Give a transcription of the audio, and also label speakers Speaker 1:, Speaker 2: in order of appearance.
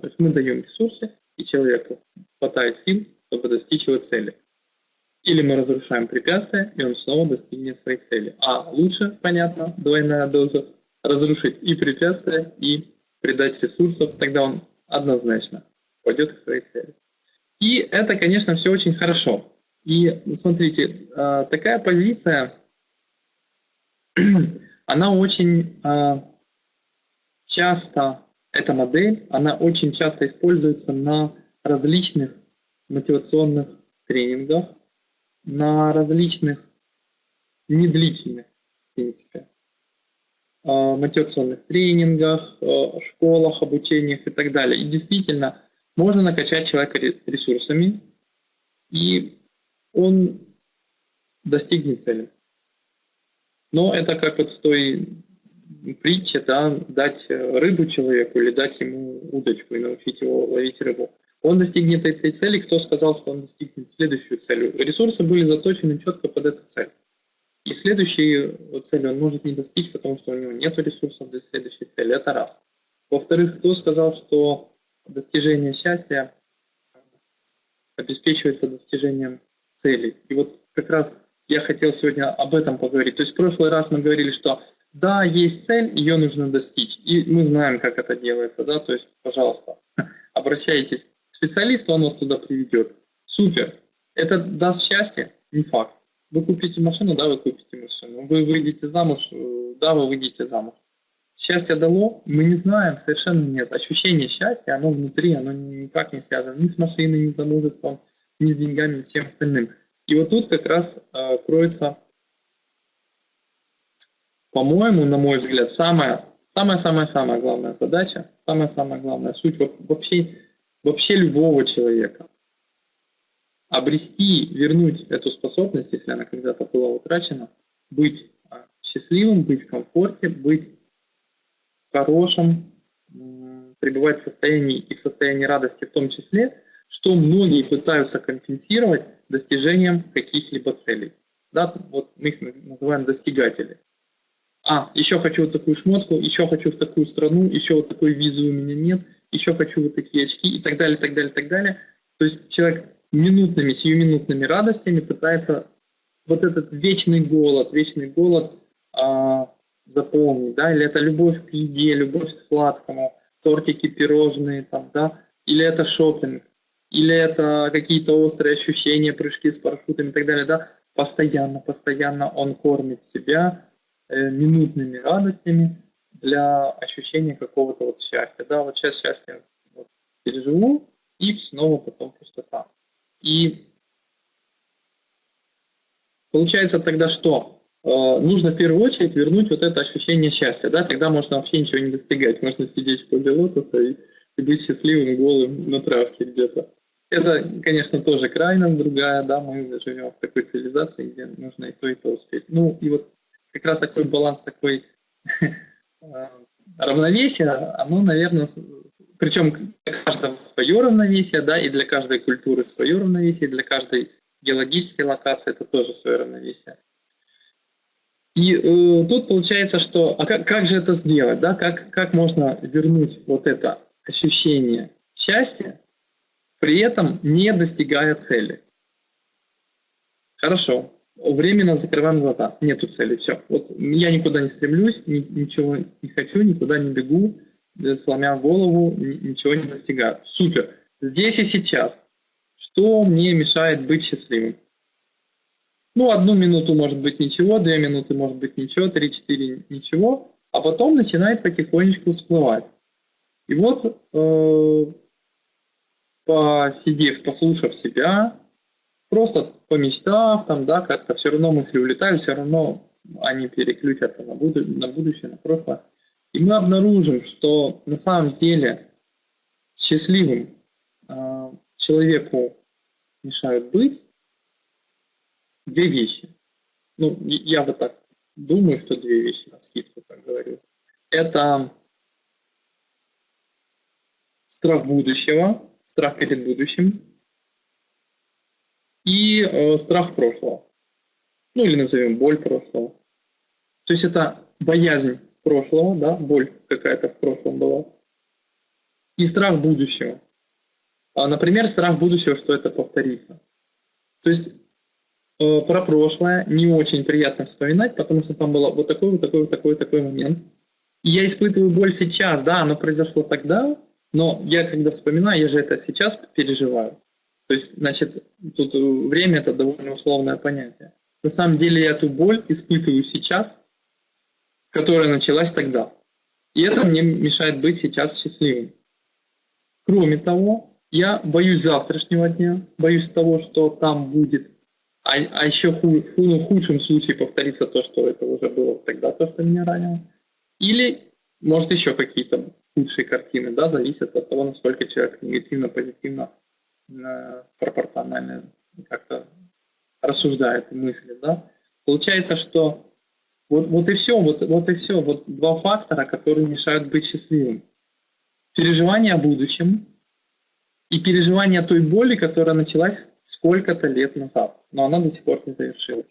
Speaker 1: То есть мы даем ресурсы, и человеку хватает сил, чтобы достичь его цели. Или мы разрушаем препятствия, и он снова достигнет своей цели. А лучше, понятно, двойная доза, разрушить и препятствия, и придать ресурсов, тогда он однозначно пойдет к своей цели. И это, конечно, все очень хорошо. И смотрите, а, такая позиция, она очень а, часто, эта модель, она очень часто используется на различных мотивационных тренингах, на различных недлительных, в принципе, а, мотивационных тренингах, школах, обучениях и так далее. И действительно, можно накачать человека ресурсами, и он достигнет цели. Но это как вот в той притче, да, дать рыбу человеку или дать ему удочку и научить его ловить рыбу. Он достигнет этой цели, кто сказал, что он достигнет следующую цель. Ресурсы были заточены четко под эту цель. И следующую цель он может не достичь, потому что у него нет ресурсов для следующей цели. Это раз. Во-вторых, кто сказал, что достижение счастья обеспечивается достижением целей. И вот как раз я хотел сегодня об этом поговорить. То есть в прошлый раз мы говорили, что да, есть цель, ее нужно достичь. И мы знаем, как это делается, да, то есть, пожалуйста, обращайтесь к специалисту, он вас туда приведет. Супер. Это даст счастье? Не факт. Вы купите машину, да, вы купите машину. Вы выйдете замуж, э, да, вы выйдете замуж. Счастье дало? Мы не знаем, совершенно нет. Ощущение счастья, оно внутри, оно никак не связано ни с машиной, ни с замужеством, ни с деньгами, ни с чем остальным. И вот тут как раз э, кроется, по-моему, на мой взгляд, самая самая-самая-самая главная задача, самая-самая главная суть вообще, вообще любого человека. Обрести, вернуть эту способность, если она когда-то была утрачена, быть а, счастливым, быть в комфорте, быть хорошем, пребывать в состоянии и в состоянии радости в том числе, что многие пытаются компенсировать достижением каких-либо целей. Да, вот мы их называем достигатели. А, еще хочу вот такую шмотку, еще хочу в такую страну, еще вот такой визы у меня нет, еще хочу вот такие очки и так далее, так далее, так далее. То есть человек минутными, сиюминутными радостями пытается вот этот вечный голод, вечный голод а, заполнить, да, или это любовь к еде, любовь к сладкому, тортики, пирожные, там, да, или это шопинг, или это какие-то острые ощущения, прыжки с парашютами и так далее, да, постоянно, постоянно он кормит себя минутными радостями для ощущения какого-то вот счастья, да, вот сейчас счастье вот, переживу, и снова потом пустота. И получается тогда что? Э, нужно в первую очередь вернуть вот это ощущение счастья, да, тогда можно вообще ничего не достигать, можно сидеть в позе лотоса и, и быть счастливым голым на травке где-то. Это, конечно, тоже крайность другая, да, мы живем в такой цивилизации, где нужно и то, и то успеть. Ну, и вот как раз такой баланс, такой э, равновесие, оно, наверное, причем для каждого свое равновесие, да, и для каждой культуры свое равновесие, и для каждой геологической локации это тоже свое равновесие. И э, тут получается, что а как, как же это сделать, да? Как, как можно вернуть вот это ощущение счастья, при этом не достигая цели? Хорошо, временно закрываем глаза, нету цели, все. Вот я никуда не стремлюсь, ни, ничего не хочу, никуда не бегу, э, сломя голову, ничего не достигаю. Супер. Здесь и сейчас. Что мне мешает быть счастливым? Ну, одну минуту может быть ничего, две минуты может быть ничего, три-четыре ничего, а потом начинает потихонечку всплывать. И вот, э, посидев, послушав себя, просто помечтав, там, да, как-то все равно мысли улетают, все равно они переключатся на, буду, на будущее, на прошлое. И мы обнаружим, что на самом деле счастливым э, человеку мешают быть, две вещи. Ну, я вот так думаю, что две вещи на скидку, так говорю. Это страх будущего, страх перед будущим и э, страх прошлого. Ну или назовем боль прошлого. То есть это боязнь прошлого, да, боль какая-то в прошлом была. и страх будущего. А, например, страх будущего, что это повторится. То есть э, про прошлое не очень приятно вспоминать, потому что там было вот такой, вот такой, вот такой, вот такой момент. И я испытываю боль сейчас, да, оно произошло тогда, но я когда вспоминаю, я же это сейчас переживаю. То есть, значит, тут время это довольно условное понятие. На самом деле я эту боль испытываю сейчас, которая началась тогда. И это мне мешает быть сейчас счастливым. Кроме того, я боюсь завтрашнего дня, боюсь того, что там будет, а, а еще ху, ну, в худшем случае повторится то, что это уже было тогда, то, что меня ранило. Или, может, еще какие-то худшие картины, да, зависят от того, насколько человек негативно, позитивно, э, пропорционально как-то рассуждает мысли, да. Получается, что вот, вот и все, вот, вот и все, вот два фактора, которые мешают быть счастливым. Переживание о будущем и переживание той боли, которая началась сколько-то лет назад, но она до сих пор не завершилась.